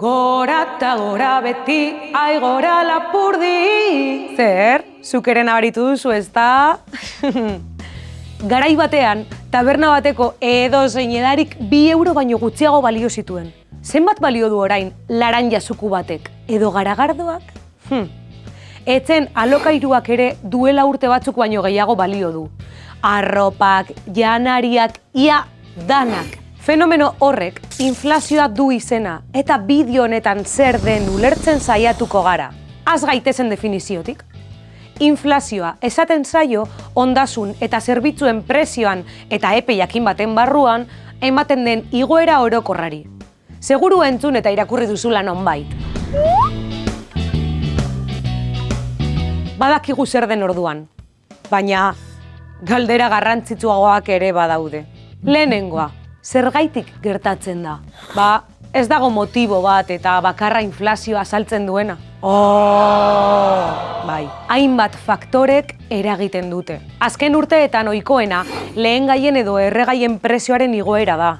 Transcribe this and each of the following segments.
Gora eta gora beti, aigora lapurdi. Zer, zukeren abaritu duzu ez da? Garai batean, taberna bateko edo zein edarik bi euro baino gutxiago balio zituen. Zenbat balio du orain laranja zuku batek edo garagardoak? Hm. Etzen alokairuak ere duela urte batzuk baino gehiago balio du. Arropak, janariak, ia danak. Fenomeno horrek inflazioa du izena eta bideo honetan zer den ulertzen saiatuko gara. Az gaitezen definiziotik. Inflazioa esaten zaio ondasun eta zerbitzuen prezioan eta epe jakin baten barruan ematen den igoera orokorrari. Seguru entzun eta irakurri duzula nonbait. Badakigu zer den orduan, baina galdera garrantzitsuagoak ere badaude. Lehenengoa, zergaitik gertatzen da? Ba, ez dago motibo bat eta bakarra inflazioa saltzen duena. Oh, bai, hainbat faktorek eragiten dute. Azken urteetan ohikoena lehen gaien edo erregaien prezioaren igoera da.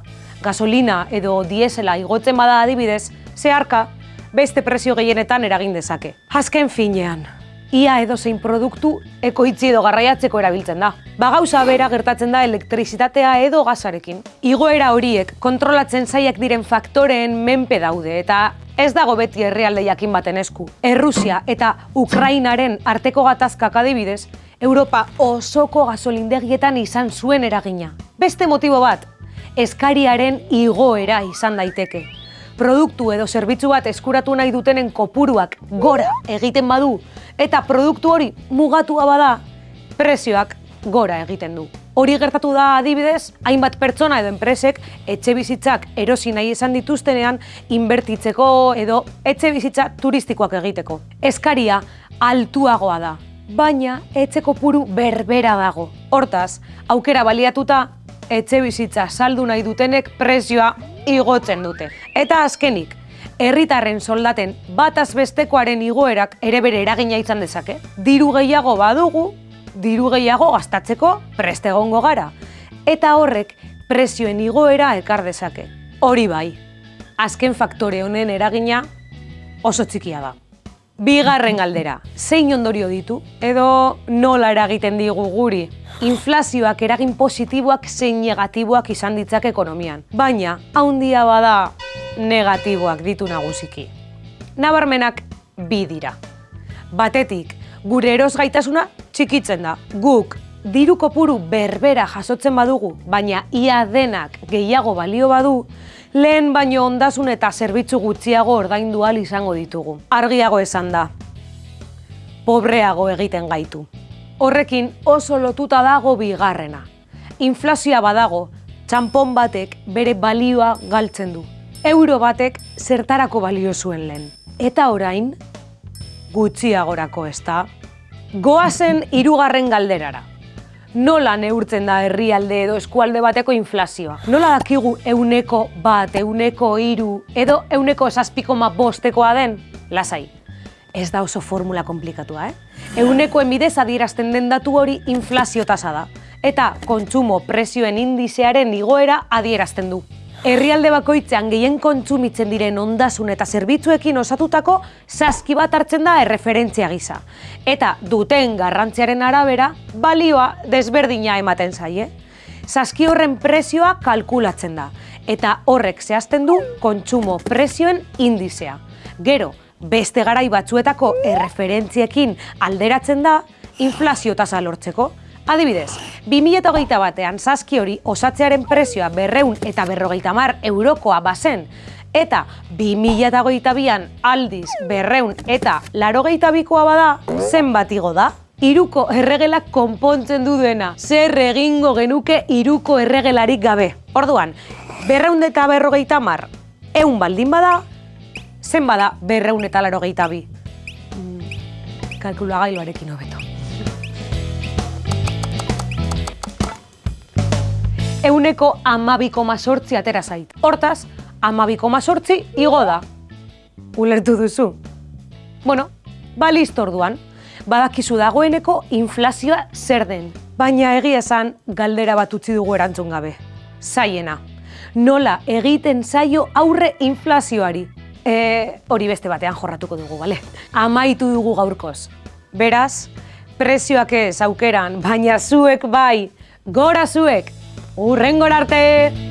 Gasolina edo diesela igotzen bada adibidez, zeharka beste prezio gehienetan eragin dezake. Azken finean, ia edo zein produktu ekoitzi edo garraiatzeko erabiltzen da. Ba gauza bera gertatzen da elektrizitatea edo gazarekin. Igoera horiek kontrolatzen zaiak diren faktoreen menpe daude eta ez dago beti herrialde jakin baten esku. Errusia eta Ukrainaren arteko gatazkak adibidez, Europa osoko gasolindegietan izan zuen eragina. Beste motibo bat, eskariaren igoera izan daiteke. Produktu edo zerbitzu bat eskuratu nahi dutenen kopuruak gora egiten badu eta produktu hori mugatua bada, prezioak gora egiten du. Hori gertatu da adibidez, hainbat pertsona edo enpresek etxe bizitzak erosi nahi izan dituztenean inbertitzeko edo etxe bizitza turistikoak egiteko. Eskaria altuagoa da, baina etxe kopuru berbera dago. Hortaz, aukera baliatuta etxe bizitza saldu nahi dutenek prezioa igotzen dute. Eta azkenik, herritarren soldaten bataz bestekoaren igoerak ere bere eragina izan dezake. Diru gehiago badugu, diru gehiago gastatzeko preste egongo gara. Eta horrek prezioen igoera ekar dezake. Hori bai, azken faktore honen eragina oso txikia da. Bigarren galdera, zein ondorio ditu edo nola eragiten digu guri? Inflazioak eragin positiboak zein negatiboak izan ditzak ekonomian. Baina, haundia bada negatiboak ditu nagusiki. Nabarmenak bi dira. Batetik, gure eros gaitasuna txikitzen da. Guk diru kopuru berbera jasotzen badugu, baina ia denak gehiago balio badu, lehen baino ondasun eta zerbitzu gutxiago ordaindu ahal izango ditugu. Argiago esan da, pobreago egiten gaitu. Horrekin oso lotuta dago bigarrena. Inflazioa badago, txampon batek bere balioa galtzen du. Euro batek zertarako balio zuen lehen. Eta orain, gutxiagorako ez da. Goazen hirugarren galderara nola neurtzen da herrialde edo eskualde bateko inflazioa. Nola dakigu euneko bat, euneko hiru edo euneko esazpiko ma bostekoa den? Lasai, ez da oso formula komplikatua, eh? Euneko enbidez adierazten den datu hori inflazio tasa da. Eta kontsumo prezioen indizearen igoera adierazten du. Herrialde bakoitzean gehien kontsumitzen diren ondasun eta zerbitzuekin osatutako saski bat hartzen da erreferentzia gisa. Eta duten garrantziaren arabera, balioa desberdina ematen zaie. Saski horren prezioa kalkulatzen da, eta horrek zehazten du kontsumo prezioen indizea. Gero, beste garai batzuetako erreferentziekin alderatzen da inflazio tasa lortzeko. Adibidez, 2008 batean zazki hori osatzearen prezioa berreun eta berrogeita mar eurokoa bazen, eta 2008an aldiz berreun eta larogeita bikoa bada, zenbat igo da? Iruko erregelak konpontzen du duena, zer egingo genuke iruko erregelarik gabe. Orduan, berreun eta berrogeita mar, eun baldin bada, zen bada berreun eta larogeita bi. Mm, hobeto. euneko amabiko mazortzi atera zait. Hortaz, amabiko mazortzi igo da. Ulertu duzu? Bueno, ba listo orduan. Badakizu dagoeneko inflazioa zer den. Baina egia esan galdera bat utzi dugu erantzun gabe. Zaiena, nola egiten zaio aurre inflazioari? E, hori beste batean jorratuko dugu, bale? Amaitu dugu gaurkoz. Beraz, prezioak ez aukeran, baina zuek bai, gora zuek, urrengor arte!